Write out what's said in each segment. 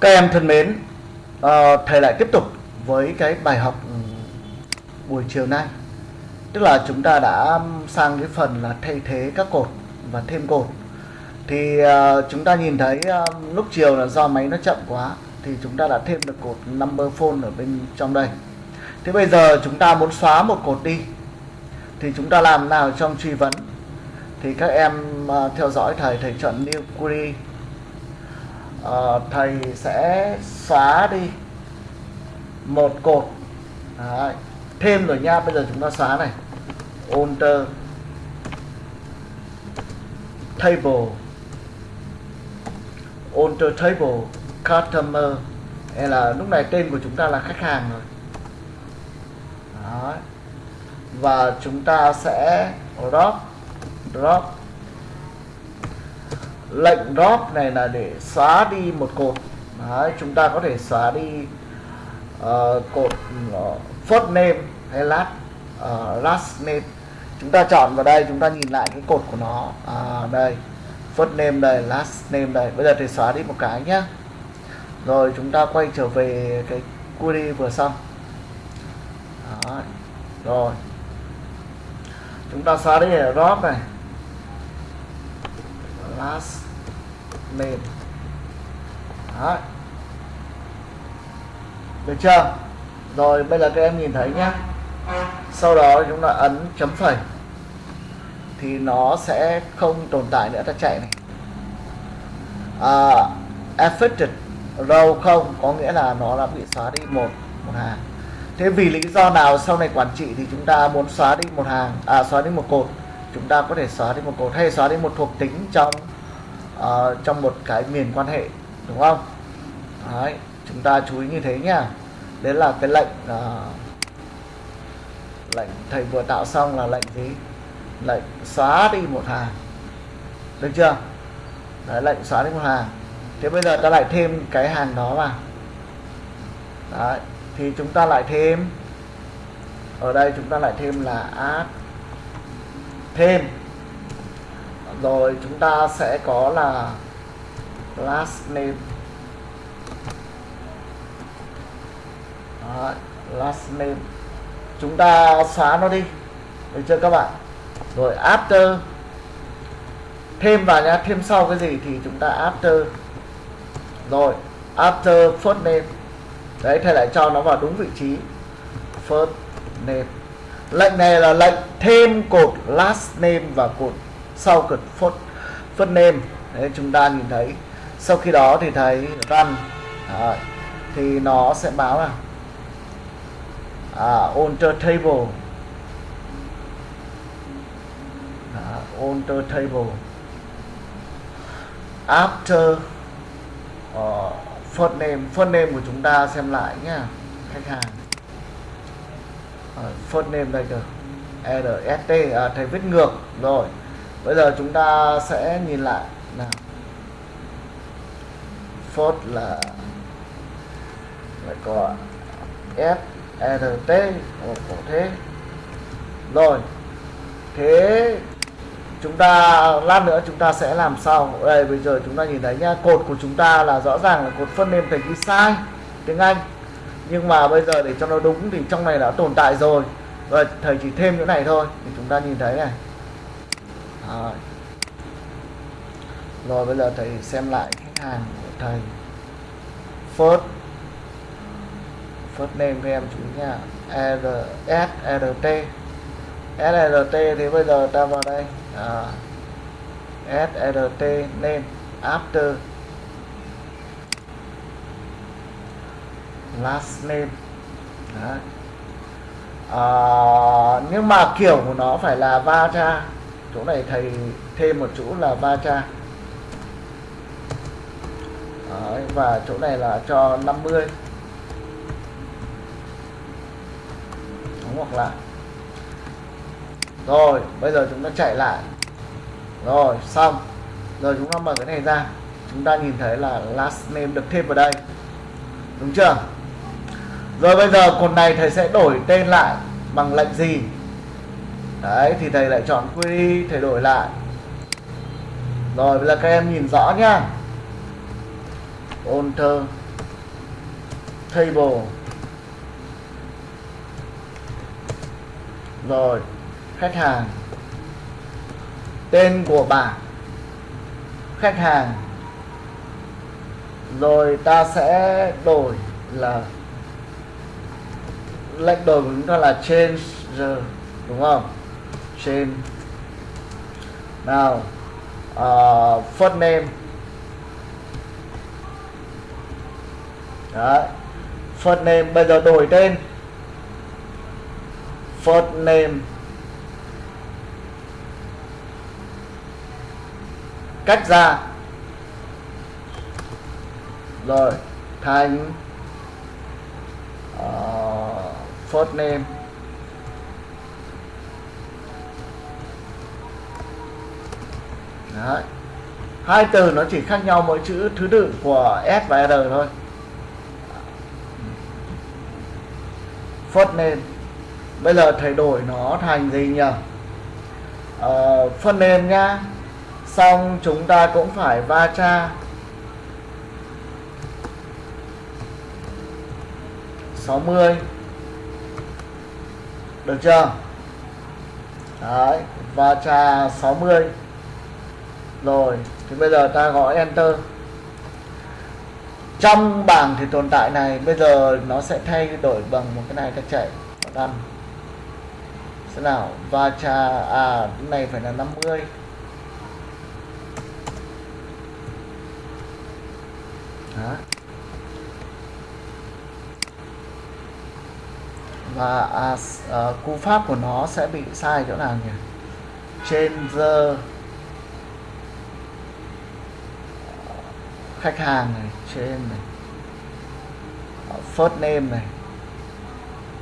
Các em thân mến, uh, thầy lại tiếp tục với cái bài học ừ, buổi chiều nay. Tức là chúng ta đã sang cái phần là thay thế các cột và thêm cột. Thì uh, chúng ta nhìn thấy uh, lúc chiều là do máy nó chậm quá thì chúng ta đã thêm được cột number phone ở bên trong đây. Thế bây giờ chúng ta muốn xóa một cột đi thì chúng ta làm nào trong truy vấn? Thì các em uh, theo dõi thầy thầy chọn new query uh, thầy sẽ xóa đi một cột. Đấy. thêm rồi nha bây giờ chúng ta xóa này. Alter table. Alter table. Customer. Hay là lúc này tên của chúng ta là khách hàng rồi. Đấy. và chúng ta sẽ drop drop lệnh drop này là để xóa đi một cột. Đấy, chúng ta có thể xóa đi uh, cột ờ, uh, first name hay last uh, ờ, last name chúng ta chọn vào đây chúng ta nhìn lại cái cột của nó. À, đây first name đây last name đây. Bây giờ thì xóa đi một cái nhá. rồi chúng ta quay trở về cái query vừa xong. Đó. rồi. Chúng ta xóa đi drop này. Last name Đấy. được chưa? Rồi bây giờ các em nhìn thấy nhé sau đó chúng ta ấn chấm phẩy. Thì nó sẽ không tồn tại nữa ta chạy này. À, affected row không có nghĩa là nó đã bị xóa đi một một hàng. Thế vì lý do nào sau này quản trị thì chúng ta muốn xóa đi một hàng à xóa đi một cột? Chúng ta có thể xóa đi một cột hay xóa đi một thuộc tính trong uh, trong một cái miền quan hệ đúng không? Đấy, chúng ta chú ý như thế nhá. Đấy là cái lệnh uh, lệnh thầy vừa tạo xong là lệnh gì? Lệnh xóa đi một hàng. Được chưa? Đấy lệnh xóa đi một hàng. Thế bây giờ ta lại thêm cái hàng đó vào. Đấy thì chúng ta lại thêm ở đây chúng ta lại thêm là add thêm rồi chúng ta sẽ có là last name. Đó, last name. Chúng ta xóa nó đi. Được chưa các bạn? Rồi after. Thêm vào nhá thêm sau cái gì thì chúng ta after. Rồi after first name. Đấy thầy lại cho nó vào đúng vị trí. First name. Lệnh này là lệnh thêm cột last name và cột sau cột first, first nêm đấy chúng ta nhìn thấy. Sau khi đó thì thấy run đấy, à, thì nó sẽ báo là à, alter table. À, alter table. After ờ, uh, first name first name của chúng ta xem lại nhá khách hàng. Ờ, uh, first name đây được RST à, thầy viết ngược rồi bây giờ chúng ta sẽ nhìn lại nào. Phốt là lại có f RT một cổ thế. Rồi, thế chúng ta, lát nữa chúng ta sẽ làm sao đây, bây giờ chúng ta nhìn thấy nha cột của chúng ta là rõ ràng là cột phân name thành ghi sai tiếng Anh. Nhưng mà bây giờ để cho nó đúng thì trong này đã tồn tại rồi. Rồi, thầy chỉ thêm những này thôi, thì chúng ta nhìn thấy này rồi, rồi bây giờ thầy xem lại khách hàng của thầy. First. First name với em chú nha. R S R T. S R T thì bây giờ ta vào đây. À, S R T name. After. Last name. Đấy. À, nhưng mà kiểu của nó phải là va cha chỗ này thầy thêm một chỗ là ba cha. Đấy, và chỗ này là cho 50 hoặc là rồi bây giờ chúng ta chạy lại. Rồi xong. Rồi chúng ta mở cái này ra. Chúng ta nhìn thấy là last name được thêm vào đây. Đúng chưa? Rồi bây giờ cột này thầy sẽ đổi tên lại bằng lệnh gì? Đấy, thì thầy lại chọn query thầy đổi lại. Rồi, bây giờ các em nhìn rõ nhá. Alter table. Rồi, khách hàng. Tên của bảng khách hàng. Rồi, ta sẽ đổi là lệnh đổi của chúng ta là change, đúng không? Change nào uh, first name. Đấy. first name bây giờ đổi tên. First name. Cách ra. Rồi thành uh, first name. Đấy. hai từ nó chỉ khác nhau mỗi chữ thứ tự của S và R thôi. First name bây giờ thầy đổi nó thành gì nhỉ? Ờ, phân nền nhá. Xong chúng ta cũng phải va cha. 60 được chưa? Đấy và trà 60 rồi thì bây giờ ta gõ enter. Trong bảng thì tồn tại này bây giờ nó sẽ thay đổi bằng một cái này ta chạy. Đăng thế nào và trà à cái này phải là 50 Đó. và à, à, cú pháp của nó sẽ bị sai chỗ nào nhỉ? Changer. Khách hàng này trên này ờ, first name này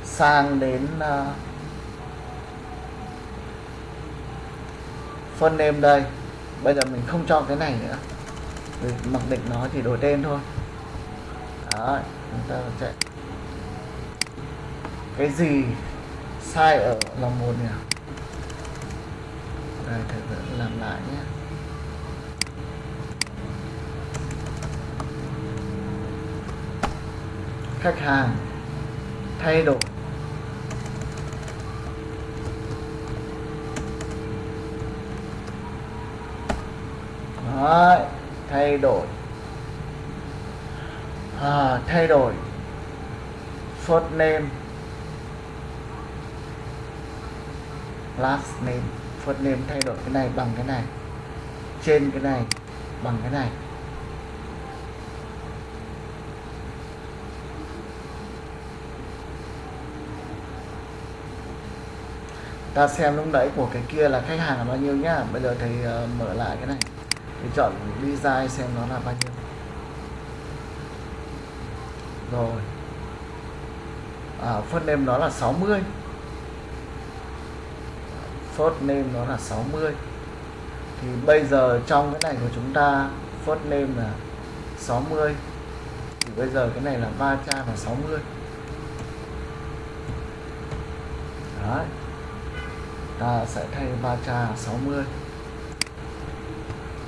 sang đến uh, first name đây. Bây giờ mình không cho cái này nữa. Vì mặc định nó chỉ đổi tên thôi. Đó chúng ta chạy cái gì sai ở lòng một nhỉ? Đây thử làm lại nhé. Khách hàng thay đổi. Đấy, thay đổi. À, thay đổi. First name. Last name. First name thay đổi cái này bằng cái này. Trên cái này bằng cái này. Ta xem lúc nãy của cái kia là khách hàng là bao nhiêu nhá. Bây giờ thầy uh, mở lại cái này. Thì chọn design xem nó là bao nhiêu. Rồi. À, first name nó là 60 first name nó là 60 thì bây giờ trong cái này của chúng ta first name là 60 thì bây giờ cái này là va cha là 60 đấy ta sẽ thay va cha 60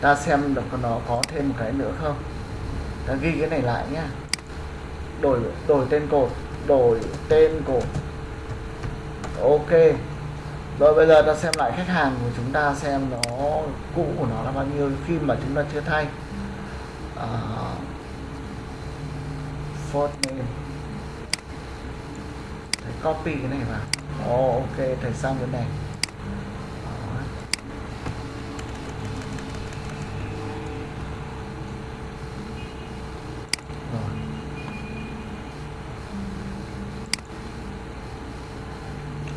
ta xem được nó có thêm một cái nữa không? Ta ghi cái này lại nhá. Đổi đổi tên cột đổi tên cột. Ok. Rồi bây giờ ta xem lại khách hàng của chúng ta xem nó cũ của nó là bao nhiêu khi mà chúng ta chưa thay. Uh, first name thầy copy cái này vào. Oh, ok thầy sang cái này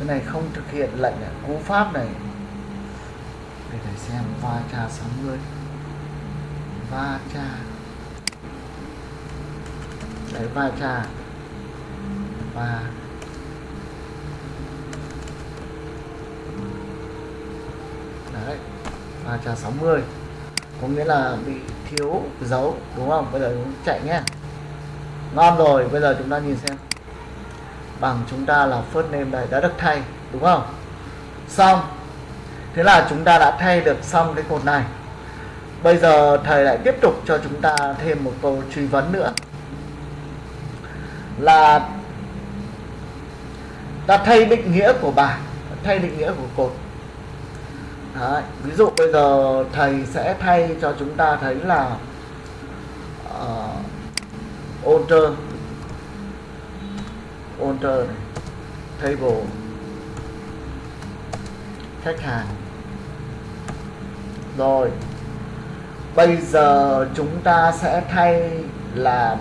cái này không thực hiện lệnh cú pháp này. Để thầy xem, va cha 60 va cha. Đấy, va cha. Và đấy, va cha 60 có nghĩa là bị thiếu dấu, đúng không? Bây giờ chúng chạy nhé. Ngon rồi, bây giờ chúng ta nhìn xem bằng chúng ta là first name đây đã được thay đúng không? Xong. Thế là chúng ta đã thay được xong cái cột này. Bây giờ thầy lại tiếp tục cho chúng ta thêm một câu truy vấn nữa. Là ta thay định nghĩa của bảng thay định nghĩa của cột. Đấy. ví dụ bây giờ thầy sẽ thay cho chúng ta thấy là ờ, uh, order alter này table. Khách hàng. Rồi. Bây giờ chúng ta sẽ thay làm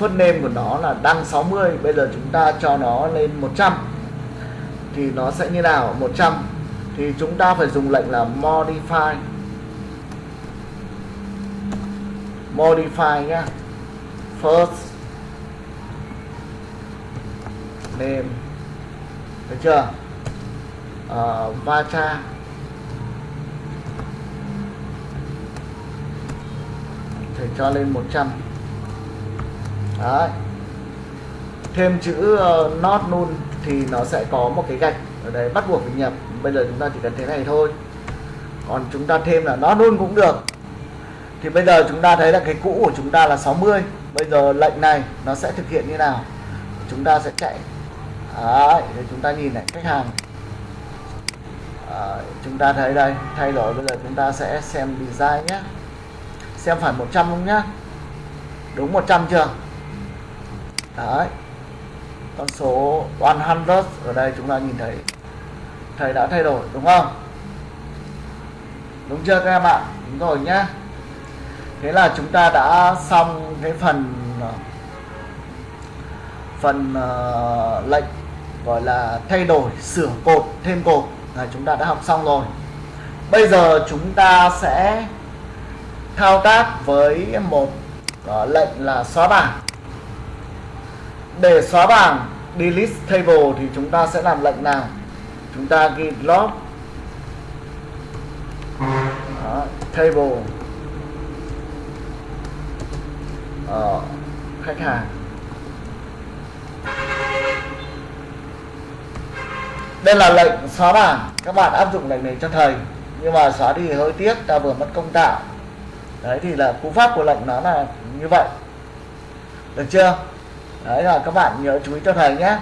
first name của nó là đăng 60 bây giờ chúng ta cho nó lên 100 thì nó sẽ như nào? 100 thì chúng ta phải dùng lệnh là modify. Modify nhá first. Thêm được chưa? Ờ, va vacha thì cho lên 100 đấy. Thêm chữ uh, not null thì nó sẽ có một cái gạch ở đây bắt buộc phải nhập. Bây giờ chúng ta chỉ cần thế này thôi. Còn chúng ta thêm là nó luôn cũng được. Thì bây giờ chúng ta thấy là cái cũ của chúng ta là 60 bây giờ lệnh này nó sẽ thực hiện như nào? Chúng ta sẽ chạy. Đấy, để chúng ta nhìn lại khách hàng. À, chúng ta thấy đây thay đổi bây giờ chúng ta sẽ xem design nhé. Xem phải 100 không nhá đúng 100 chưa? Đấy. Con số 100 ở đây chúng ta nhìn thấy thầy đã thay đổi đúng không? Đúng chưa các em ạ? Đúng rồi nhá thế là chúng ta đã xong cái phần phần uh, lệnh gọi là thay đổi sửa cột thêm cột. Là chúng ta đã học xong rồi. Bây giờ chúng ta sẽ thao tác với một uh, lệnh là xóa bảng. Để xóa bảng delete table thì chúng ta sẽ làm lệnh nào? Chúng ta ghi log Đó, table. Ở khách hàng. Đây là lệnh xóa bảng. Các bạn áp dụng lệnh này cho thầy. Nhưng mà xóa đi hơi tiếc, ta vừa mất công tạo. Đấy, thì là cú pháp của lệnh nó là như vậy. Được chưa? Đấy, là các bạn nhớ chú ý cho thầy nhé.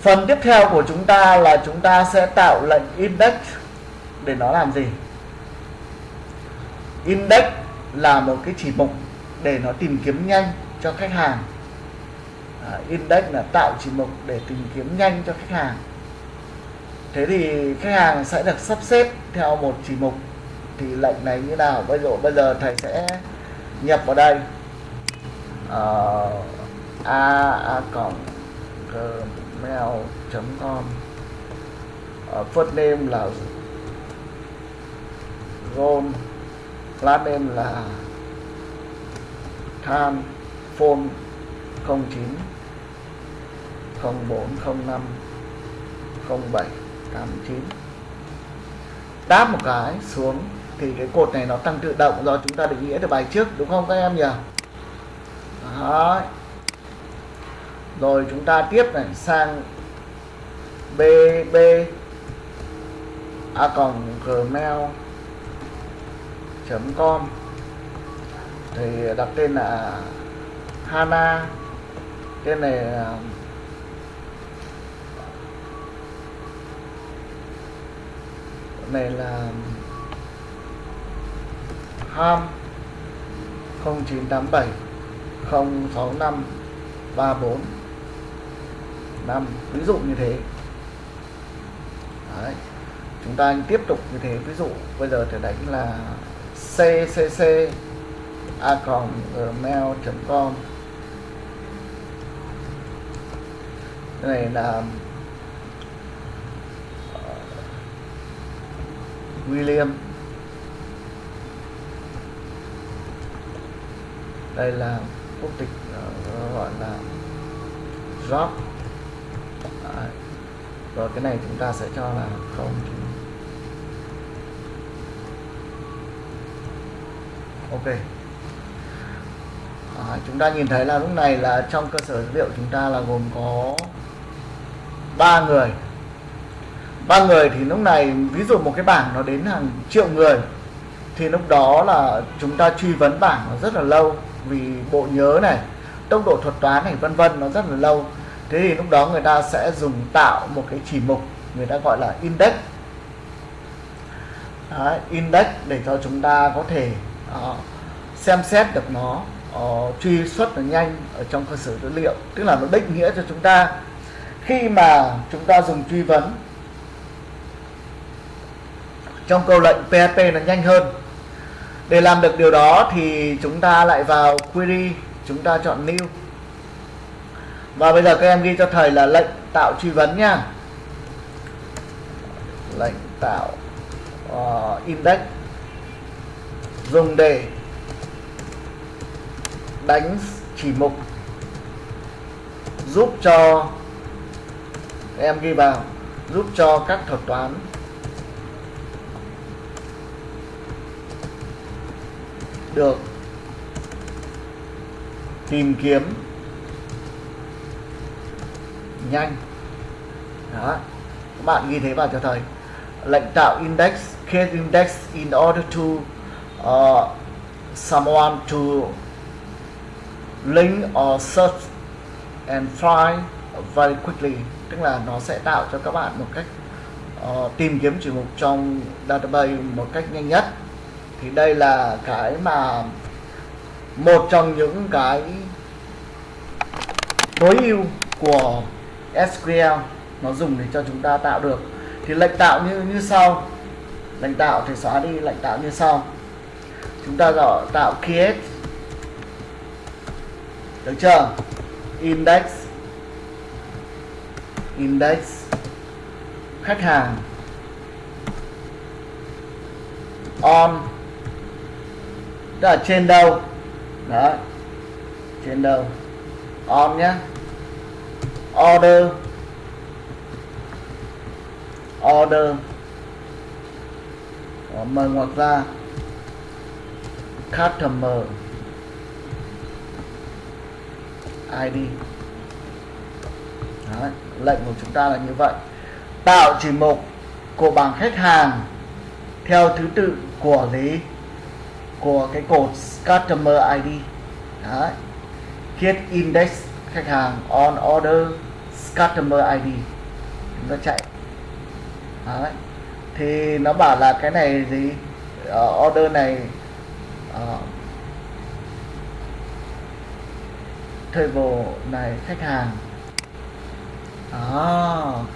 Phần tiếp theo của chúng ta là chúng ta sẽ tạo lệnh index để nó làm gì? Index là một cái chỉ mục để nó tìm kiếm nhanh cho khách hàng. Ờ, index là tạo chỉ mục để tìm kiếm nhanh cho khách hàng. Thế thì khách hàng sẽ được sắp xếp theo một chỉ mục. Thì lệnh này như nào? Bây giờ bây giờ thầy sẽ nhập vào đây. Uh, a a cộng gmail.com uh, ờ, first name là Ron. Last name là Than phone 09 0405 07 89 đáp một cái xuống thì cái cột này nó tăng tự động do chúng ta định nghĩa từ bài trước, đúng không các em nhỉ? Đó. rồi chúng ta tiếp này, sang bb a còn gmail com. Thì đặt tên là Hana, tên này à, này là ham 0987 065 34 5 ví dụ như thế. Đấy. chúng ta tiếp tục như thế. Ví dụ bây giờ thì đánh là ccc a gmail.com này là uh, William. Đây là quốc tịch uh, gọi là job Đấy. rồi cái này chúng ta sẽ cho là không. Ok. À, chúng ta nhìn thấy là lúc này là trong cơ sở dữ liệu chúng ta là gồm có ba người ba người thì lúc này ví dụ một cái bảng nó đến hàng triệu người thì lúc đó là chúng ta truy vấn bảng nó rất là lâu vì bộ nhớ này tốc độ thuật toán này vân vân nó rất là lâu. Thế thì lúc đó người ta sẽ dùng tạo một cái chỉ mục người ta gọi là index. Đấy, index để cho chúng ta có thể uh, xem xét được nó uh, truy xuất nó nhanh ở trong cơ sở dữ liệu. Tức là nó định nghĩa cho chúng ta khi mà chúng ta dùng truy vấn trong câu lệnh PHP nó nhanh hơn. Để làm được điều đó thì chúng ta lại vào query chúng ta chọn new. Và bây giờ các em ghi cho thầy là lệnh tạo truy vấn nha. Lệnh tạo uh, index. Dùng để đánh chỉ mục. Giúp cho em ghi vào giúp cho các thuật toán. Được. Tìm kiếm. Nhanh. Đó. Các bạn ghi thế vào cho thầy. Lệnh tạo index create index in order to uh, someone to link or search and find very quickly. Tức là nó sẽ tạo cho các bạn một cách uh, tìm kiếm chỉ mục trong database một cách nhanh nhất thì đây là cái mà một trong những cái tối ưu của SQL nó dùng để cho chúng ta tạo được. Thì lệnh tạo như như sau. Lệnh tạo thì xóa đi, lệnh tạo như sau. Chúng ta gọi tạo create. Được chưa? Index. Index. Khách hàng. On tức là trên đâu? Đó. Trên đâu? On nhé order. Order. Đó, mở ngoặc ra. Customer. ID Đấy, lệnh của chúng ta là như vậy. Tạo chỉ mục của bảng khách hàng theo thứ tự của lý của cái cột customer ID Đấy. Get index khách hàng on order customer ID chúng ta chạy. Đấy. thì nó bảo là cái này gì? Uh, order này uh, table này khách hàng. À,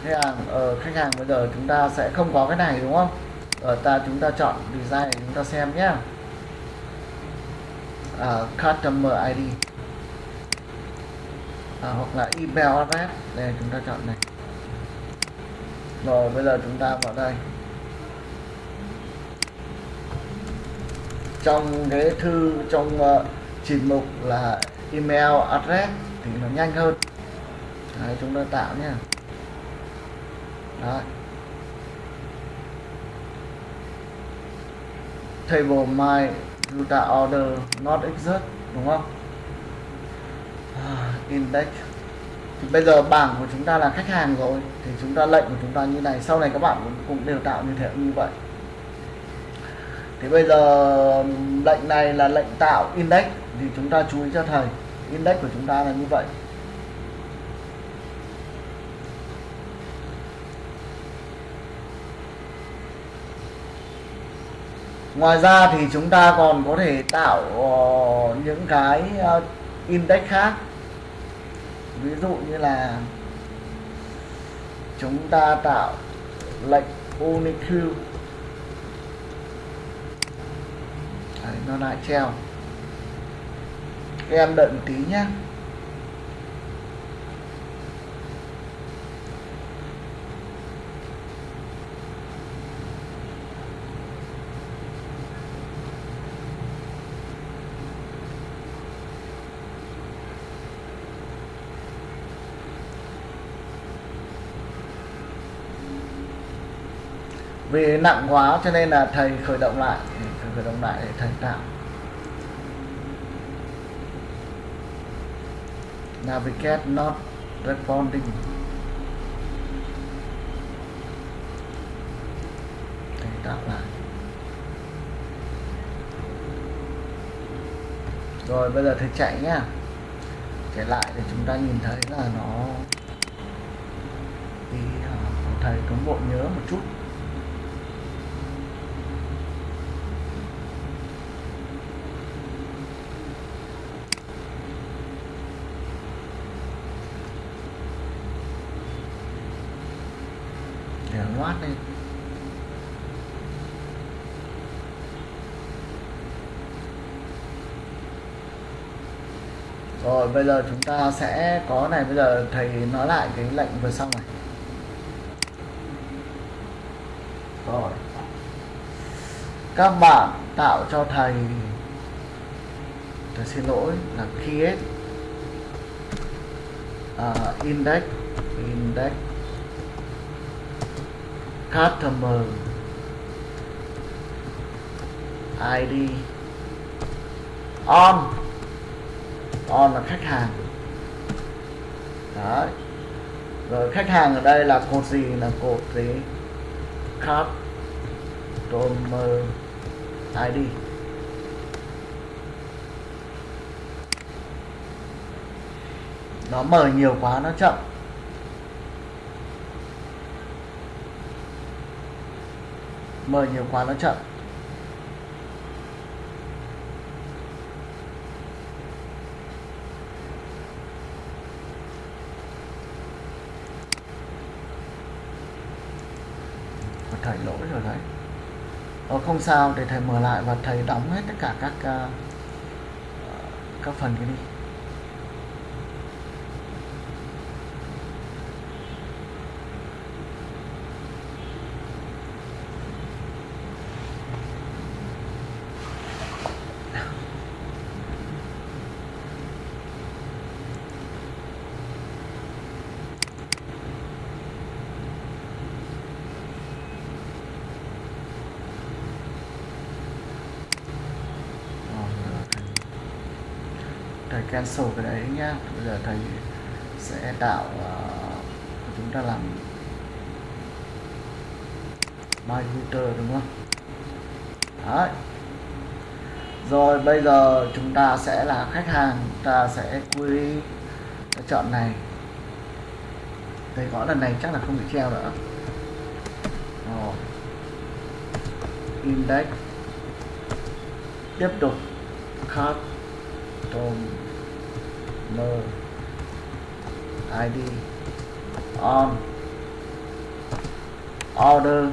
khách hàng ở uh, khách hàng bây giờ chúng ta sẽ không có cái này đúng không? Ở ta chúng ta chọn design này chúng ta xem nhé uh, customer ID à, ờ, hoặc là email address đây chúng ta chọn này. Rồi bây giờ chúng ta vào đây. Trong cái thư trong ờ, uh, chỉ mục là email address thì nó nhanh hơn. Đấy, chúng ta tạo nhé Đấy. table my data order not exist đúng không? Ah, index. Thì bây giờ bảng của chúng ta là khách hàng rồi thì chúng ta lệnh của chúng ta như này. Sau này các bạn cũng, cũng đều tạo như thế như vậy. Thì bây giờ lệnh này là lệnh tạo index thì chúng ta chú ý cho thầy. Index của chúng ta là như vậy. Ngoài ra thì chúng ta còn có thể tạo uh, những cái uh, index khác. Ví dụ như là chúng ta tạo lệnh uniq, Đấy, nó lại treo. Các em đợi một tí nhé vì nặng quá cho nên là thầy khởi động lại, thầy khởi động lại để thầy tạo. Navigate not responding. Thầy tạo lại. Rồi, bây giờ thầy chạy nhá. Chạy lại để chúng ta nhìn thấy là nó thầy có bộ nhớ một chút để loát lên rồi bây giờ chúng ta sẽ có này bây giờ thầy nói lại cái lệnh vừa xong này. Rồi. Các bạn tạo cho thầy. Thầy xin lỗi là create. Uh, index index. Customer. ID on on là khách hàng. Đấy. Rồi khách hàng ở đây là cột gì? Là cột gì customer ID nó mở nhiều quá, nó chậm. Mở nhiều quá, nó chậm và thầy lỗi rồi đấy. Ờ, không sao để thầy mở lại và thầy đóng hết tất cả các uh, các phần cái đi Rồi, giờ thầy, thầy cancel cái đấy nhá. Bây giờ thầy sẽ tạo uh, chúng ta làm my router đúng không? Đấy. Rồi bây giờ chúng ta sẽ là khách hàng ta sẽ query chọn này. Thầy gõ lần này chắc là không bị treo nữa. Rồi. Index. Tiếp tục. Card. Tom no. Id on. Order.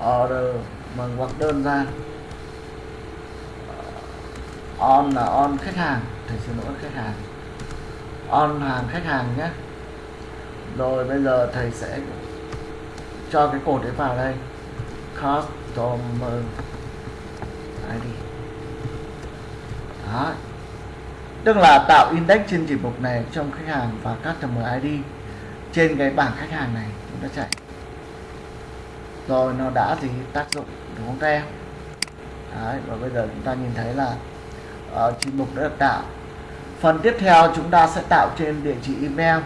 Order. Bằng hoặc đơn ra. Ờ, on là on khách hàng. Thầy xin lỗi khách hàng. On hàng khách hàng nhé. Rồi bây giờ thầy sẽ cho cái cột đấy vào đây. Customer ID đó tức là tạo index trên chỉ mục này trong khách hàng và customer ID trên cái bảng khách hàng này chúng ta chạy. Rồi nó đã gì? Tác dụng đúng không các em? Đấy, và bây giờ chúng ta nhìn thấy là ờ, uh, chỉ mục đã được tạo. Phần tiếp theo chúng ta sẽ tạo trên địa chỉ email.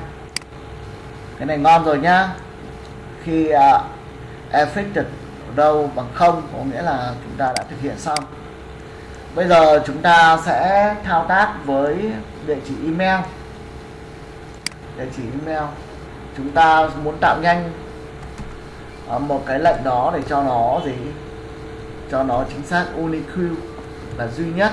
Cái này ngon rồi nhá. Khi uh, affected đâu bằng không có nghĩa là chúng ta đã thực hiện xong bây giờ chúng ta sẽ thao tác với địa chỉ email. Địa chỉ email. Chúng ta muốn tạo nhanh. Ờ, một cái lệnh đó để cho nó gì? Cho nó chính xác unique là duy nhất.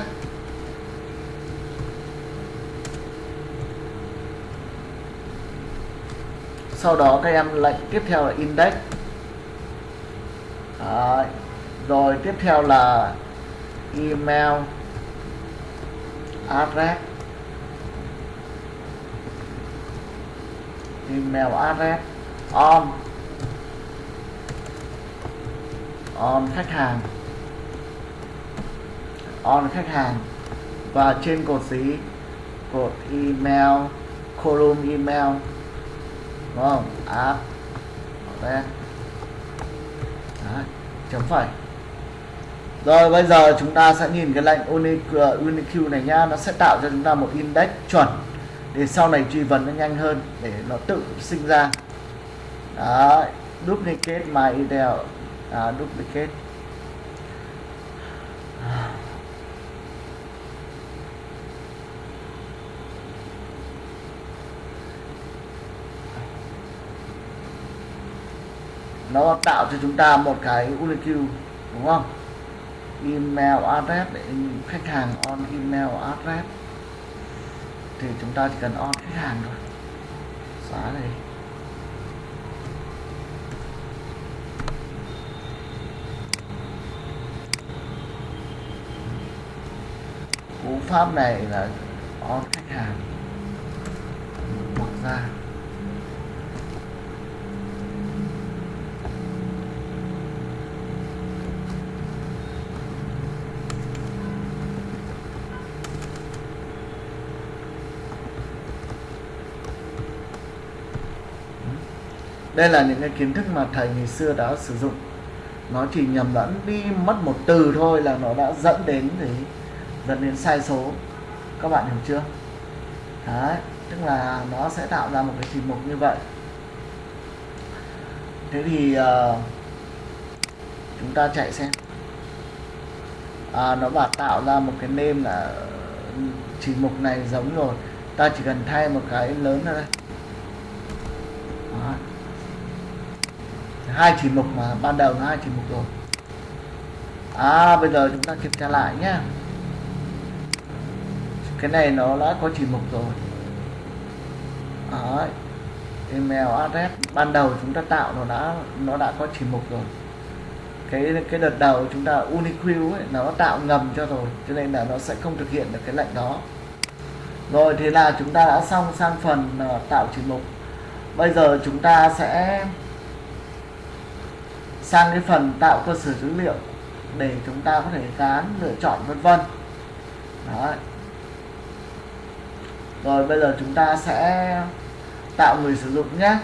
Sau đó các em lệnh tiếp theo là index. Đấy. rồi tiếp theo là email address. Email address on on khách hàng. On khách hàng. Và trên cột gì cột email column email đúng không? App, chấm phẩy rồi bây giờ chúng ta sẽ nhìn cái lệnh UniQ uh, này nhá. Nó sẽ tạo cho chúng ta một index chuẩn để sau này truy vấn nó nhanh hơn để nó tự sinh ra. Đó duplicate my ideal à, duplicate. Nó tạo cho chúng ta một cái UniQ đúng không? Email address để khách hàng on email address. Thì chúng ta chỉ cần on khách hàng thôi. Xóa này cú pháp này là on khách hàng. Mở ra. Đây là những cái kiến thức mà thầy ngày xưa đã sử dụng. Nó chỉ nhầm lẫn đi mất một từ thôi là nó đã dẫn đến gì? Dẫn đến sai số. Các bạn hiểu chưa? Đấy tức là nó sẽ tạo ra một cái trình mục như vậy. Thế thì uh, chúng ta chạy xem. À, nó bảo tạo ra một cái name là chỉ mục này giống rồi. Ta chỉ cần thay một cái lớn ra đây Đó hai chỉ mục mà ban đầu nó hai chỉ mục rồi. À bây giờ chúng ta kiểm tra lại nhá. cái này nó đã có chỉ mục rồi. Đấy. email address. Ban đầu chúng ta tạo nó đã nó đã có chỉ mục rồi. Cái cái đợt đầu chúng ta unique ấy nó tạo ngầm cho rồi cho nên là nó sẽ không thực hiện được cái lệnh đó. Rồi thế là chúng ta đã xong sang phần uh, tạo chỉ mục. Bây giờ chúng ta sẽ sang cái phần tạo cơ sở dữ liệu để chúng ta có thể dán, lựa chọn, vân vân. Rồi bây giờ chúng ta sẽ tạo người sử dụng nhé.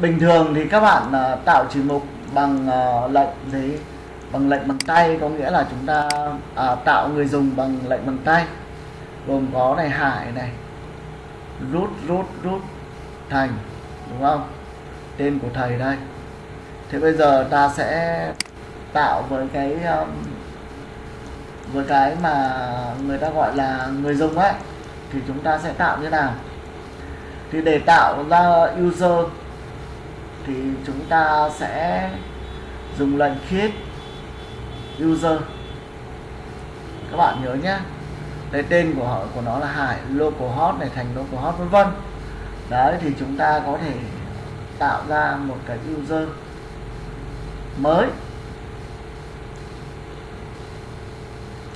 Bình thường thì các bạn ờ, tạo chỉ mục bằng ờ, lệnh gì? Bằng lệnh bằng tay có nghĩa là chúng ta à, tạo người dùng bằng lệnh bằng tay gồm có này hải này rút rút rút thành đúng không? Tên của thầy đây. Thế bây giờ ta sẽ tạo với cái um, với cái mà người ta gọi là người dùng ấy thì chúng ta sẽ tạo như nào? Thì để tạo ra user thì chúng ta sẽ dùng lệnh create user. Các bạn nhớ nhé, cái tên của họ, của nó là hải localhost này, thành localhost vân vân. Đấy, thì chúng ta có thể tạo ra một cái user mới.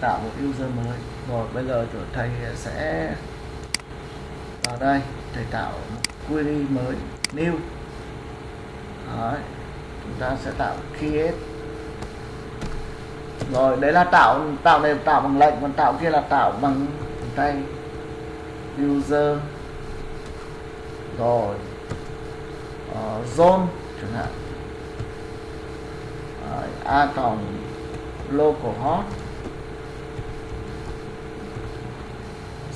Tạo một user mới. Rồi, bây giờ thầy sẽ vào đây, thầy tạo một query mới, new. Đấy. chúng ta sẽ tạo create rồi đấy là tạo tạo này tạo bằng lệnh còn tạo kia là tạo bằng tay user. Rồi. Uh, zone chẳng hạn. A cộng localhost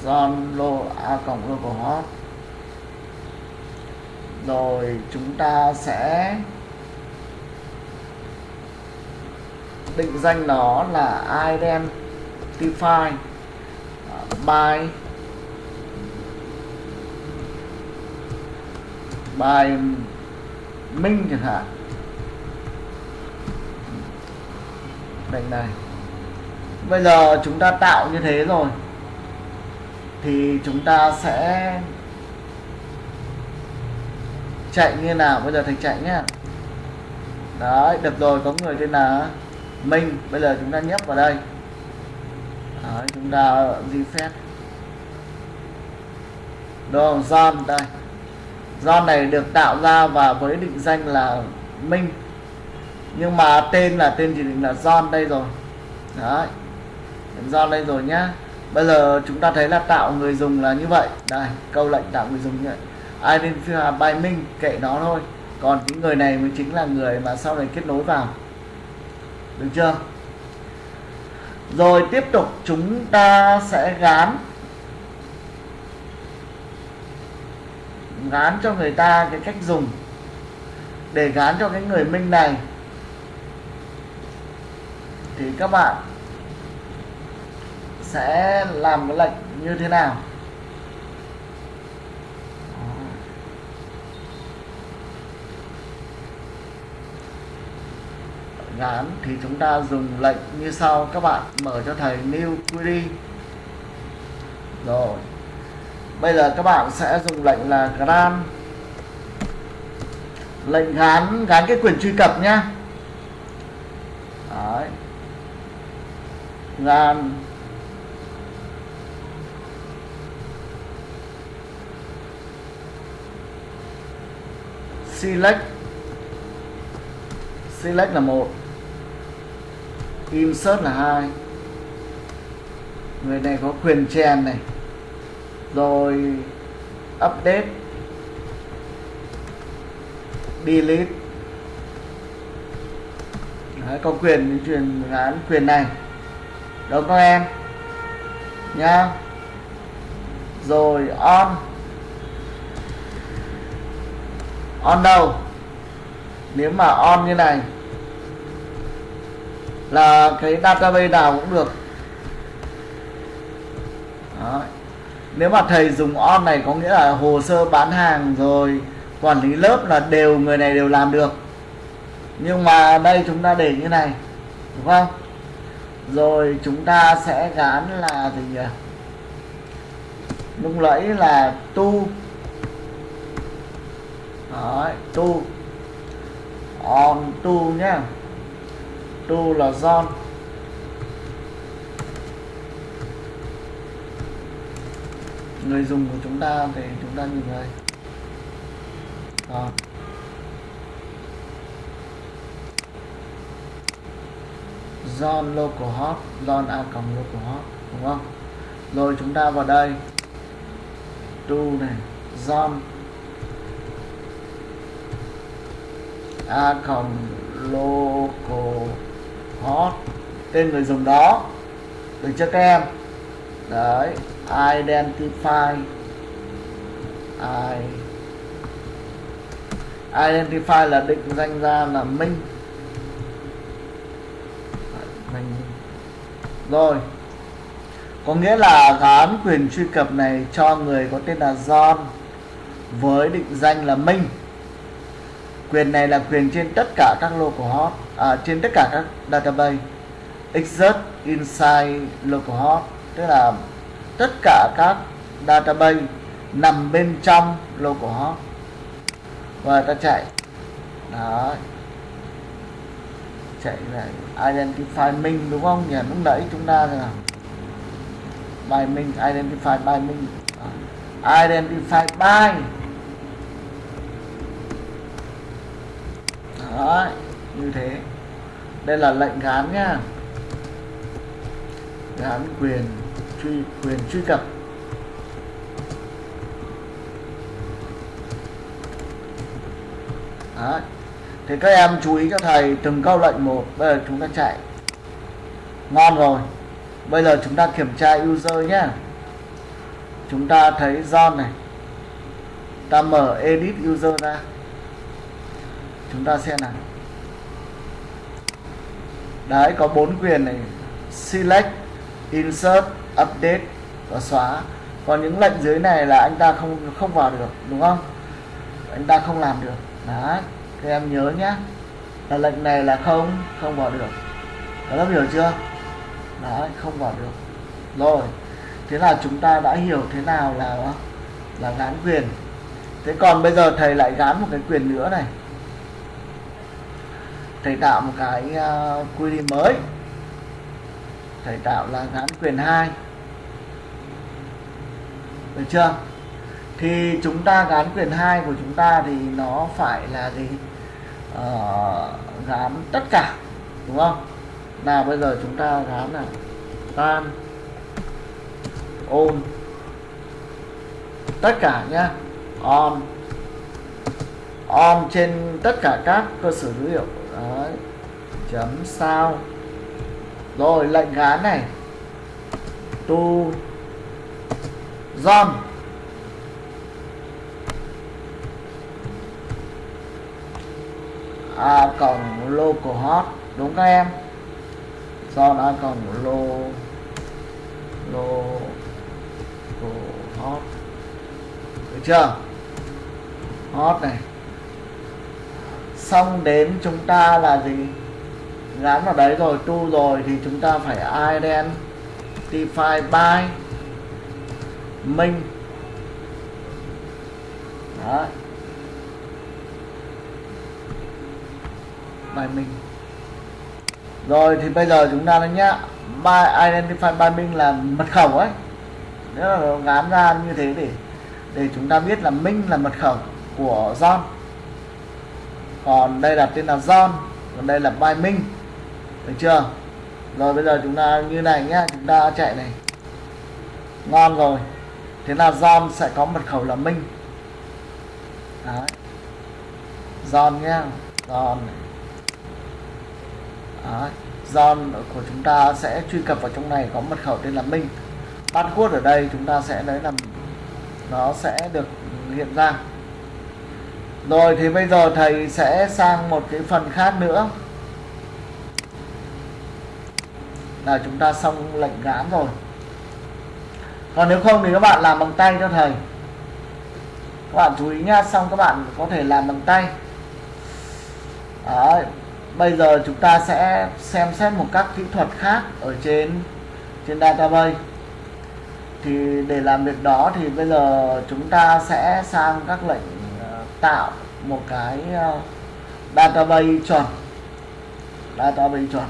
zone lo a cộng localhost rồi chúng ta sẽ định danh nó là identify, by bài minh chẳng hạn. Đây này. Bây giờ chúng ta tạo như thế rồi, thì chúng ta sẽ chạy như nào? Bây giờ thầy chạy nhá. Đấy, được rồi, có người tên là minh bây giờ chúng ta nhấp vào đây. Đấy, chúng ta reset. phép. Đồ John đây. John này được tạo ra và với định danh là Minh. Nhưng mà tên là tên chỉ định là John đây rồi. Đấy. John đây rồi nhá. Bây giờ chúng ta thấy là tạo người dùng là như vậy. Đây câu lệnh tạo người dùng như vậy. Identify by à, Minh kệ nó thôi. Còn cái người này mới chính là người mà sau này kết nối vào được chưa? Rồi tiếp tục chúng ta sẽ gán. Gán cho người ta cái cách dùng để gán cho cái người minh này. Thì các bạn sẽ làm cái lệnh như thế nào? Án thì chúng ta dùng lệnh như sau. Các bạn mở cho thầy new query rồi. Bây giờ các bạn sẽ dùng lệnh là grant lệnh gán gán cái quyền truy cập nhá. Đấy. gán select. Select là một insert là hai. Người này có quyền chèn này. Rồi update. Delete. Đấy, có quyền truyền án quyền này. Đúng các em? Nha rồi on. On đâu? Nếu mà on như này là cái database nào cũng được. Đó. nếu mà thầy dùng on này có nghĩa là hồ sơ bán hàng rồi quản lý lớp là đều người này đều làm được. Nhưng mà đây chúng ta để như này đúng không? Rồi chúng ta sẽ gán là gì nhỉ? Lúc nãy là tu. Đấy, tu. On tu nhé đô là John người dùng của chúng ta thì chúng ta nhìn thấy Rồi. John localhost John a cộng localhost đúng không? Rồi chúng ta vào đây. Do này John a cộng localhost tên người dùng đó. Được chưa các em? Đấy, identify. I identify là định danh ra là minh. Mình rồi. Có nghĩa là gán quyền truy cập này cho người có tên là John với định danh là Minh quyền này là quyền trên tất cả các localhost à, trên tất cả các database. Exert inside localhost tức là tất cả các database nằm bên trong localhost và ta chạy. Đó. Chạy này identify minh đúng không? Nhỉ lúc nãy chúng ta là by minh identify by minh. Identify by đó như thế. Đây là lệnh gán nhá. Gán quyền truy quyền truy cập. Đấy. Thì các em chú ý cho thầy, từng câu lệnh một, Bây giờ chúng ta chạy. Ngon rồi. Bây giờ chúng ta kiểm tra user nhé Chúng ta thấy John này. Ta mở edit user ra. Chúng ta xem nào. Đấy, có bốn quyền này. Select, Insert, Update và xóa. Còn những lệnh dưới này là anh ta không không vào được, Đúng không? Anh ta không làm được. Đấy, các em nhớ nhé. Là lệnh này là không không vào được. Các lớp hiểu chưa? Đấy, không vào được. Rồi, thế là chúng ta đã hiểu thế nào là là gán quyền. Thế còn bây giờ thầy lại gán một cái quyền nữa này thầy tạo một cái uh, quy định mới. Thầy tạo là gắn quyền 2 được chưa? Thì chúng ta gán quyền 2 của chúng ta thì nó phải là gì? Ờ, gán tất cả đúng không? Nào bây giờ chúng ta gán là tan ôn tất cả nhá. On on trên tất cả các cơ sở dữ liệu. Đấy. chấm sao? Rồi, lệnh gán này. Tu dom. A cộng localhost đúng các em? Do a cộng lo lô lô hot được chưa? Hot này xong đến chúng ta là gì? Gắn vào đấy rồi, tu rồi thì chúng ta phải identify by minh đấy. By minh rồi thì bây giờ chúng ta nói nhá, by, identify by minh là mật khẩu ấy. Nếu là gán ra như thế để để chúng ta biết là minh là mật khẩu của John còn đây là tên là John, còn đây là by minh được chưa? Rồi bây giờ chúng ta như này nhá, chúng ta chạy này. Ngon rồi. Thế là John sẽ có mật khẩu là minh Đấy. John nhá, John này. Đấy. John của chúng ta sẽ truy cập vào trong này có mật khẩu tên là Minh password ở đây chúng ta sẽ lấy làm nó sẽ được hiện ra rồi thì bây giờ thầy sẽ sang một cái phần khác nữa. Là chúng ta xong lệnh gãn rồi. Còn nếu không thì các bạn làm bằng tay cho thầy. Các bạn chú ý nhá, xong các bạn có thể làm bằng tay. Đấy. bây giờ chúng ta sẽ xem xét một các kỹ thuật khác ở trên trên database. Thì để làm việc đó thì bây giờ chúng ta sẽ sang các lệnh tạo một cái uh, database chuẩn database chuẩn.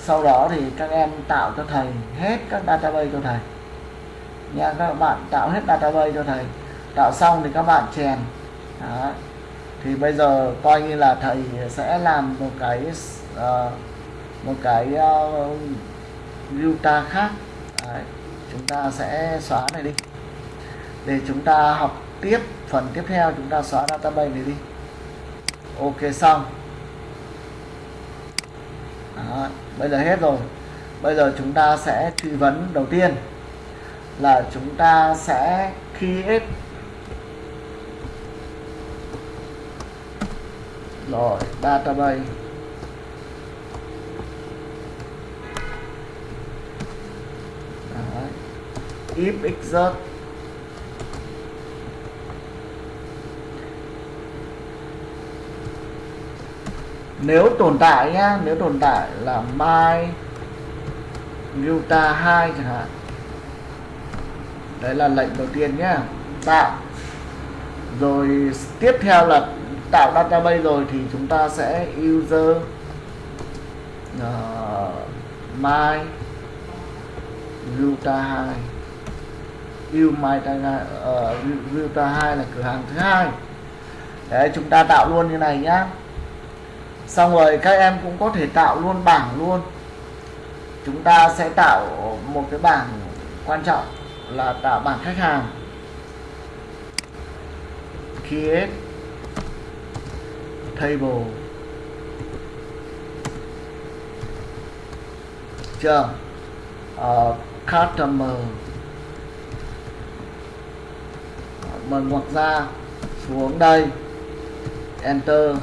Sau đó thì các em tạo cho thầy hết các database cho thầy. Nha các bạn tạo hết database cho thầy. Tạo xong thì các bạn chèn. Đó. thì bây giờ coi như là thầy sẽ làm một cái uh, một cái ờ, uh, Utah khác. Đấy. chúng ta sẽ xóa này đi. Để chúng ta học tiếp, phần tiếp theo chúng ta xóa database này đi. Ok, xong. Đó. bây giờ hết rồi. Bây giờ chúng ta sẽ truy vấn đầu tiên là chúng ta sẽ create. Rồi, database. Đấy. if exert. Nếu tồn tại nhá nếu tồn tại là my Utah 2 chẳng hạn. Đấy là lệnh đầu tiên nhá. Tạo. Rồi tiếp theo là tạo database rồi thì chúng ta sẽ user uh, my Utah 2 U my uh, Utah 2 là cửa hàng thứ hai. Đấy chúng ta tạo luôn như này nhá xong rồi các em cũng có thể tạo luôn bảng luôn. Chúng ta sẽ tạo một cái bảng quan trọng là tạo bảng khách hàng. Create table. Chưa? Uh, customer. Mình ngoặc ra xuống đây. Enter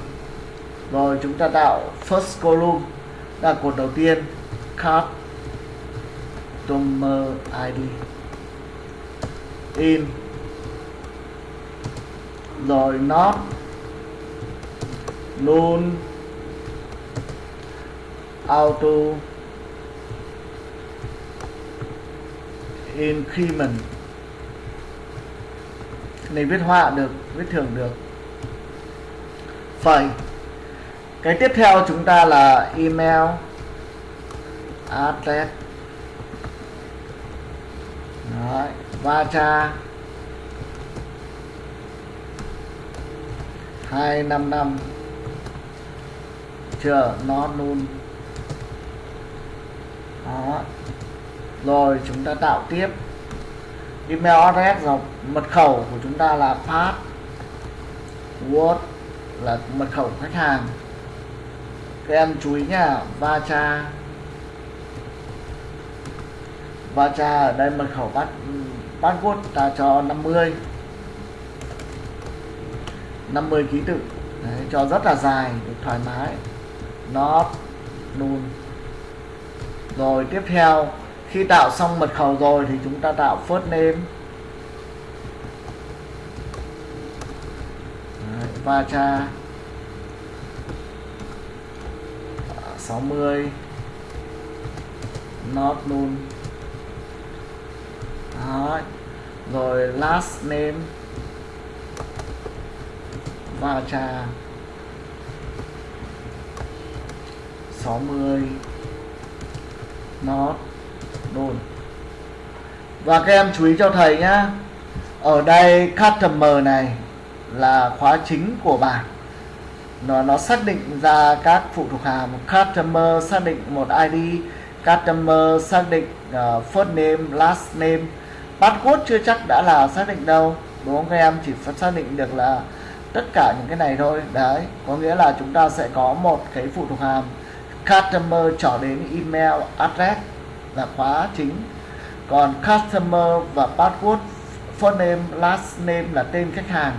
rồi chúng ta tạo first column, là cột đầu tiên customer ID in. Rồi not luôn auto. Increment. Này viết họa được, viết thường được. Phẩy cái tiếp theo chúng ta là email address. Đấy, vacha 255 chưa nó luôn. Đó. Rồi chúng ta tạo tiếp. Email address rồi mật khẩu của chúng ta là password là mật khẩu khách hàng các em chú ý nhá va cha. Ở đây mật khẩu bắt password ta cho 50 50 ký tự. Đấy, cho rất là dài được thoải mái. Nó luôn rồi tiếp theo khi tạo xong mật khẩu rồi thì chúng ta tạo first name. Đấy, va cha. 60 not null Đó. rồi last name. Va cha 60 not null và các em chú ý cho thầy nhá. Ở đây customer này là khóa chính của bảng nó nó xác định ra các phụ thuộc hàm customer xác định một ID customer xác định uh, first name last name. Password chưa chắc đã là xác định đâu đúng không các em? Chỉ phải xác định được là tất cả những cái này thôi. Đấy có nghĩa là chúng ta sẽ có một cái phụ thuộc hàm customer trở đến email address là khóa chính. Còn customer và password first name last name là tên khách hàng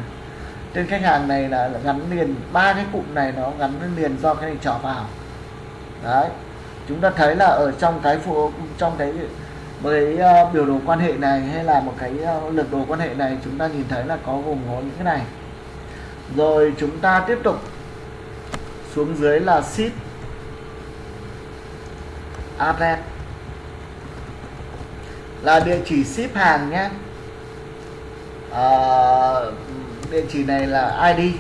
tên khách hàng này là gắn liền ba cái cụm này nó gắn liền do cái này trỏ vào. Đấy. Chúng ta thấy là ở trong cái phụ trong cái với uh, biểu đồ quan hệ này hay là một cái ờ, uh, lược đồ quan hệ này chúng ta nhìn thấy là có gồm có những cái này. Rồi chúng ta tiếp tục xuống dưới là ship address. Là địa chỉ ship hàng nhé. À, địa chỉ này là ID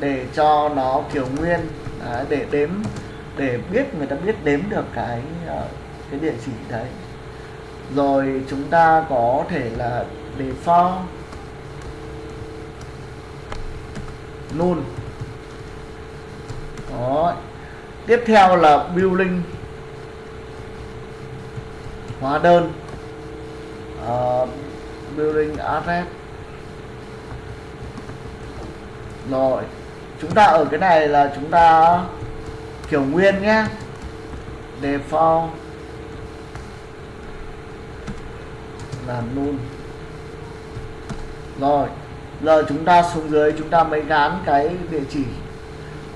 để cho nó kiểu nguyên đấy, để đếm để biết người ta biết đếm được cái ờ, cái địa chỉ đấy. Rồi chúng ta có thể là default null. Đó. Tiếp theo là building hóa đơn. Uh, building address rồi. Chúng ta ở cái này là chúng ta kiểu nguyên nhé default. Là null. Rồi. Giờ chúng ta xuống dưới chúng ta mới gán cái địa chỉ.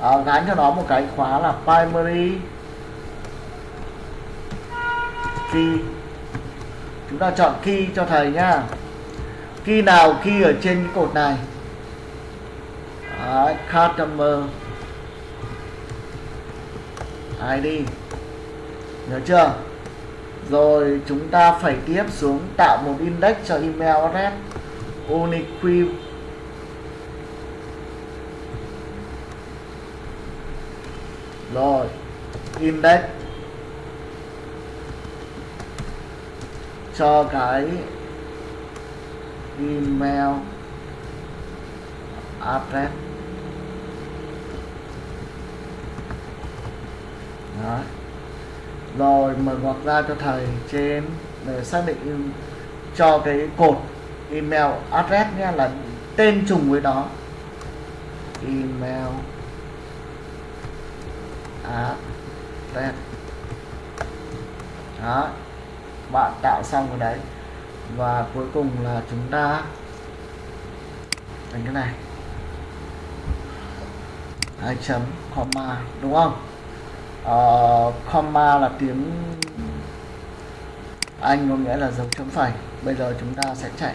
À, gán cho nó một cái khóa là primary key. Chúng ta chọn key cho thầy nhá. Key nào key ở trên cái cột này? Đấy, customer ID nhớ chưa? Rồi chúng ta phải tiếp xuống tạo một index cho email address. Unique rồi index cho cái email address. Đó. rồi mở ngoặc ra cho thầy trên để xác định cho cái cột email address nhé, là tên trùng với đó. Email address. Đó. Bạn tạo xong rồi đấy. Và cuối cùng là chúng ta thành cái này. Hai chấm, comma, đúng không? Uh, comma là tiếng Anh có nghĩa là dấu chấm phẩy. Bây giờ chúng ta sẽ chạy.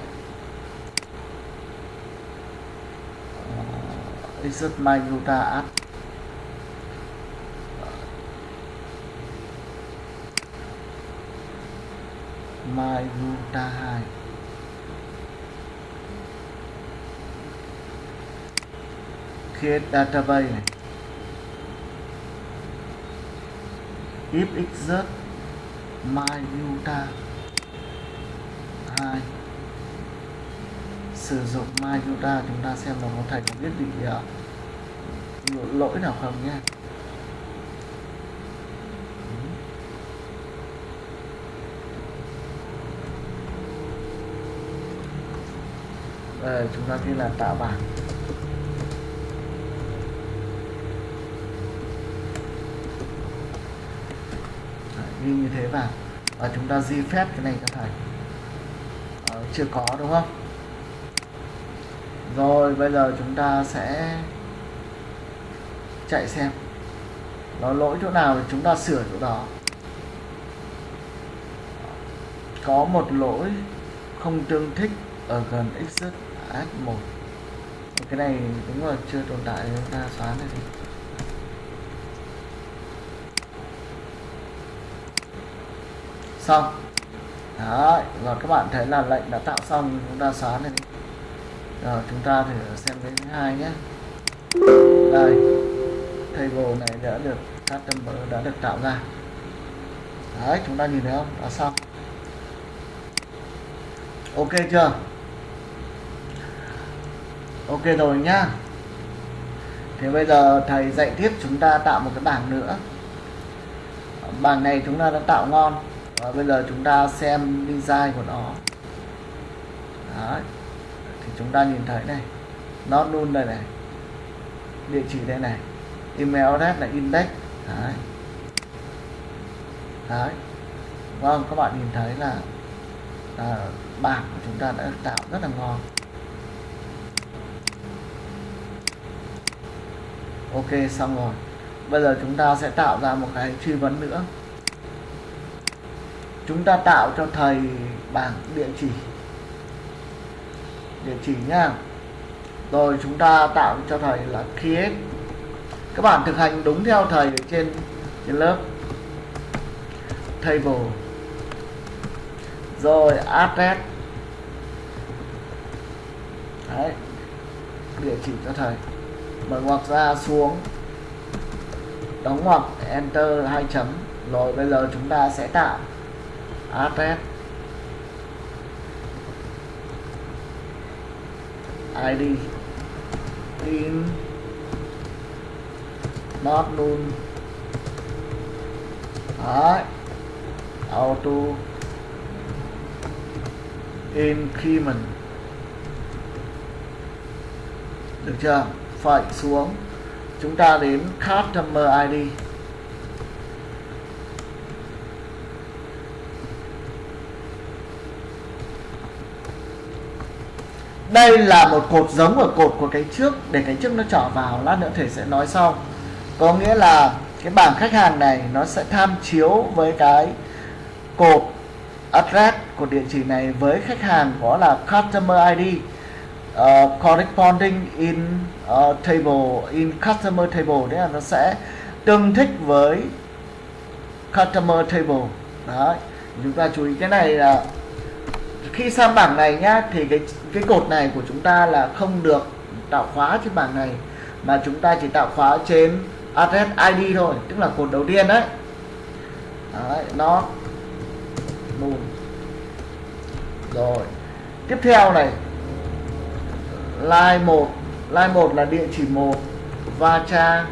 Ờ, uh, exit my data add my data 2 create database này. If exert my uta 2 sử dụng my uta chúng ta xem là có thầy có biết bị uh, à, lỗi nào không nhé. Đây, chúng ta ghi là tạo bảng. Ghi như thế vào. Và chúng ta di phép cái này cho thầy. À, chưa có đúng không? Rồi bây giờ chúng ta sẽ chạy xem. Nó lỗi chỗ nào thì chúng ta sửa chỗ đó. Có một lỗi không tương thích ở gần exit s1 cái này đúng là chưa tồn tại chúng ta xóa này xong. Đấy, và các bạn thấy là lệnh đã tạo xong chúng ta xóa này. Đi rồi chúng ta thử xem đến thứ hai nhé. Đây table này đã được customer đã được tạo ra. Đấy chúng ta nhìn thấy không? Đã xong. Ok chưa? Ok rồi nhá. Thì bây giờ thầy dạy tiếp chúng ta tạo một cái bảng nữa. Bảng này chúng ta đã tạo ngon và bây giờ chúng ta xem design của nó. Đấy. thì chúng ta nhìn thấy này. Nó luôn đây này. Địa chỉ đây này. Email address là index. Đấy. Đấy. Vâng, các bạn nhìn thấy là à, bảng của chúng ta đã tạo rất là ngon. Ok xong rồi. Bây giờ chúng ta sẽ tạo ra một cái truy vấn nữa chúng ta tạo cho thầy bảng địa chỉ. Địa chỉ nha. Rồi chúng ta tạo cho thầy là create. Các bạn thực hành đúng theo thầy ở trên trên lớp. Table. Rồi address. Đấy. Địa chỉ cho thầy. Mở ngoặc ra xuống. Đóng ngoặc, enter hai chấm. Rồi bây giờ chúng ta sẽ tạo address id in not null Đấy. auto. Increment được chưa? Phải xuống. Chúng ta đến customer ID đây là một cột giống ở cột của cái trước để cái trước nó trở vào lát nữa thầy sẽ nói sau. Có nghĩa là cái bảng khách hàng này nó sẽ tham chiếu với cái cột address của địa chỉ này với khách hàng có là customer ID uh, ờ, corresponding in uh, table in customer table. Đấy là nó sẽ tương thích với customer table. Đấy chúng ta chú ý cái này là khi sang bảng này nhá thì cái cái cột này của chúng ta là không được tạo khóa trên bảng này mà chúng ta chỉ tạo khóa trên address ID thôi tức là cột đầu tiên đấy, đấy nó null rồi tiếp theo này line 1 line 1 là địa chỉ 1 va cha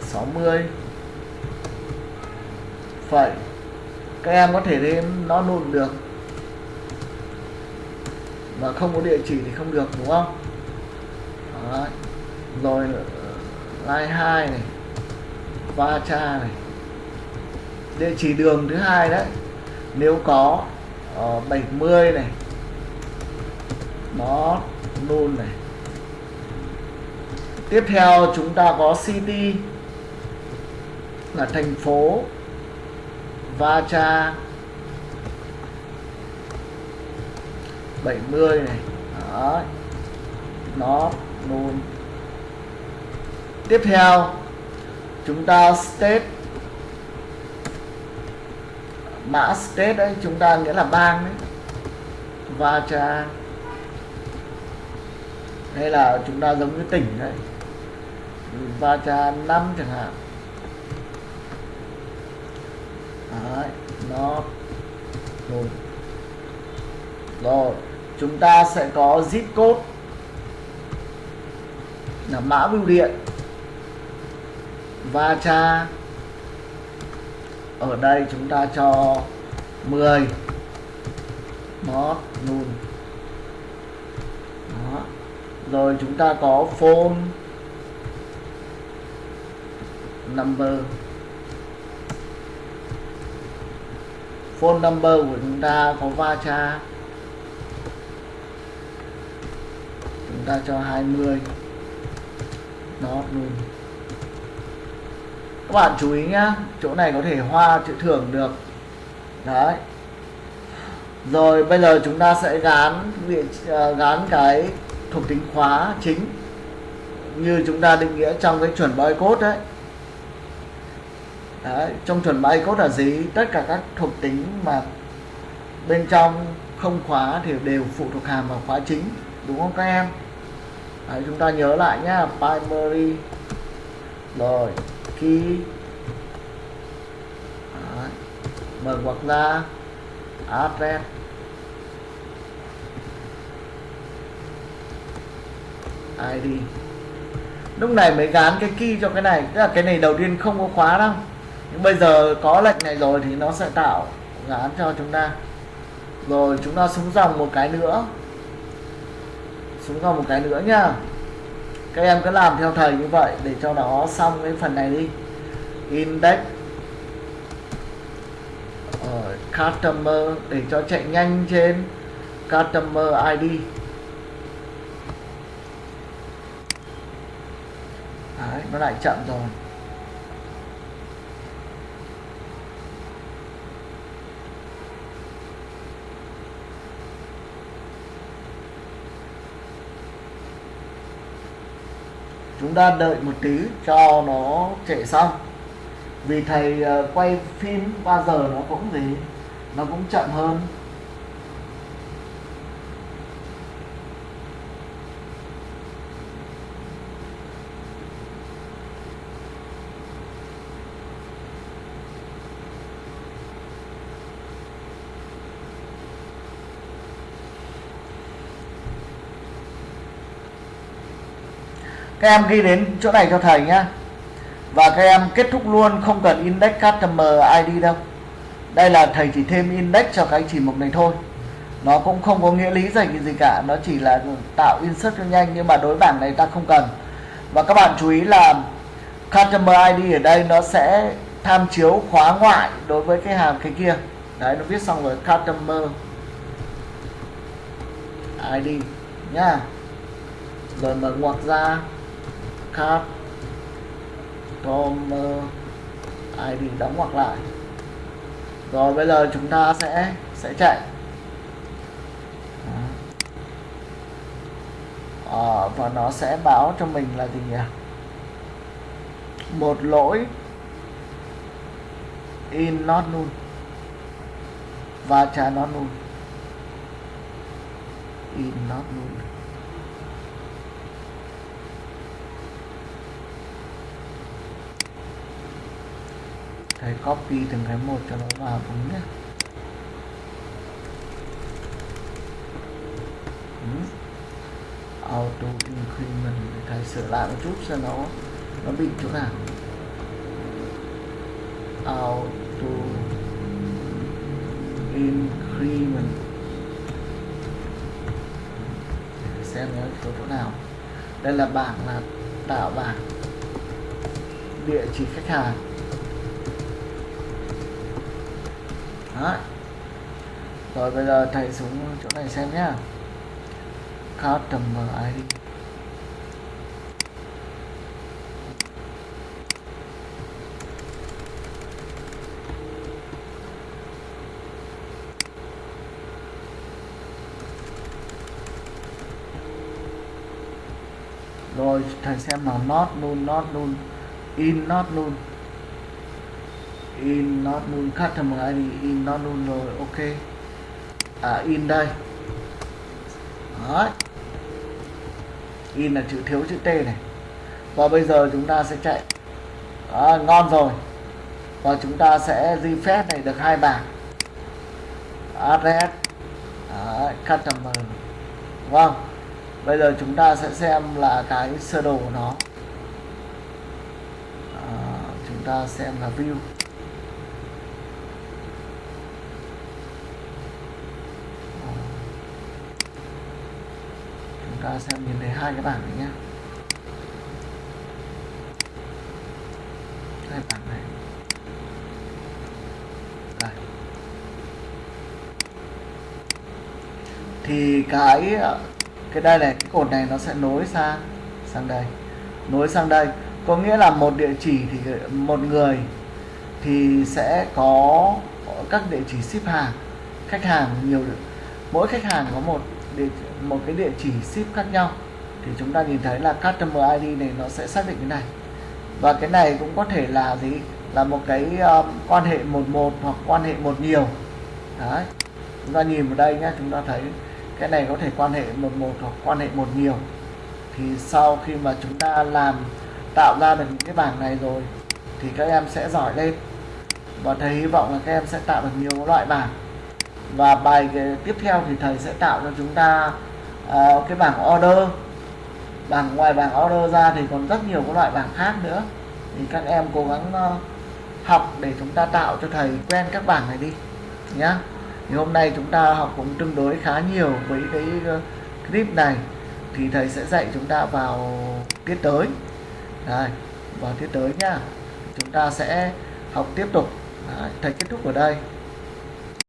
60 phẩy các em có thể thêm nó nôn được. Mà không có địa chỉ thì không được đúng không? Đấy. rồi line 2 này va cha này. Địa chỉ đường thứ hai đấy. Nếu có ờ, uh, 70 này. Nó nôn này. Tiếp theo chúng ta có city là thành phố va cha. 70 này. Đó nó null tiếp theo, chúng ta state. Mã state đấy chúng ta nghĩa là bang đấy. Va cha. Hay là chúng ta giống như tỉnh đấy. Va cha năm chẳng hạn. Đấy, nó rồi. Rồi, chúng ta sẽ có zip code. Là mã bưu điện. Va cha ở đây chúng ta cho 10 nó nùn đó. Rồi chúng ta có phone. Number. Phone number của chúng ta có va cha chúng ta cho 20 nó luôn. Các bạn chú ý nhá, chỗ này có thể hoa chữ thưởng được. Đấy. Rồi, bây giờ chúng ta sẽ gán vị ờ, gán cái thuộc tính khóa chính. Như chúng ta định nghĩa trong cái chuẩn bytecode đấy Đấy, trong chuẩn bytecode là gì? Tất cả các thuộc tính mà bên trong không khóa thì đều phụ thuộc hàm vào khóa chính đúng không các em? Đấy, chúng ta nhớ lại nhá primary. Rồi key. Đấy, mở ngoặc ra address. Id lúc này mới gán cái key cho cái này tức là cái này đầu tiên không có khóa đâu nhưng bây giờ có lệnh này rồi thì nó sẽ tạo gán cho chúng ta. Rồi chúng ta xuống dòng một cái nữa. Xuống dòng một cái nữa nhá. Các em cứ làm theo thầy như vậy để cho nó xong cái phần này đi. Index. Ở customer để cho chạy nhanh trên customer ID Đấy, nó lại chậm rồi. Chúng ta đợi một tí cho nó chạy xong. Vì thầy ờ, quay phim bao giờ nó cũng gì, nó cũng chậm hơn. Các em ghi đến chỗ này cho thầy nhá. Và các em kết thúc luôn, không cần index customer ID đâu. Đây là thầy chỉ thêm index cho cái chỉ mục này thôi. Nó cũng không có nghĩa lý gì gì cả, nó chỉ là tạo insert cho nhanh, nhưng mà đối bảng này ta không cần. Và các bạn chú ý là customer ID ở đây nó sẽ tham chiếu khóa ngoại đối với cái hàm cái kia. Đấy, nó viết xong rồi customer ID nhá. Rồi mở ngoặc ra card com ID đóng ngoặc lại. Rồi bây giờ chúng ta sẽ sẽ chạy. À, và nó sẽ báo cho mình là gì nhỉ? Một lỗi in not null. Và trả not null. In not null. Thầy copy từng cái một cho nó vào đúng nhé. Đúng. auto increment, để thầy sửa lại một chút cho nó nó bị chỗ nào? Auto increment. Để xem nó chỗ chỗ nào. Đây là bảng là tạo bảng. Địa chỉ khách hàng. Đấy. Rồi, bây giờ thầy xuống chỗ này xem nhá. Customer ID Rồi, thầy xem nào. Not null not null in, not null in not null customer ID in not null rồi ok. À in đây. Đấy. in là chữ thiếu chữ T này. Và bây giờ chúng ta sẽ chạy. Đó, ngon rồi. Và chúng ta sẽ di phép này được hai bảng. Address Đấy, customer vâng. Bây giờ chúng ta sẽ xem là cái sơ đồ của nó. À, chúng ta xem là view. Ta sẽ nhìn thấy hai cái bảng này nhé hai bảng này. Đây. Thì cái cái đây này cái cột này nó sẽ nối sang sang đây. Nối sang đây. Có nghĩa là một địa chỉ thì một người thì sẽ có các địa chỉ ship hàng khách hàng nhiều. Mỗi khách hàng có một địa, chỉ một cái địa chỉ ship khác nhau thì chúng ta nhìn thấy là customer ID này nó sẽ xác định cái này. Và cái này cũng có thể là gì? Là một cái um, quan hệ một một hoặc quan hệ một nhiều. Đấy. Chúng ta nhìn vào đây nhé chúng ta thấy cái này có thể quan hệ một một hoặc quan hệ một nhiều. Thì sau khi mà chúng ta làm tạo ra được những cái bảng này rồi thì các em sẽ giỏi lên. Và thầy hy vọng là các em sẽ tạo được nhiều loại bảng và bài tiếp theo thì thầy sẽ tạo cho chúng ta uh, cái bảng order. Bảng ngoài bảng order ra thì còn rất nhiều các loại bảng khác nữa. Thì các em cố gắng uh, học để chúng ta tạo cho thầy quen các bảng này đi nhá. Thì hôm nay chúng ta học cũng tương đối khá nhiều với cái uh, clip này. Thì thầy sẽ dạy chúng ta vào tiết tới. Đấy, vào tiết tới nhá. Chúng ta sẽ học tiếp tục. Đấy, thầy kết thúc ở đây.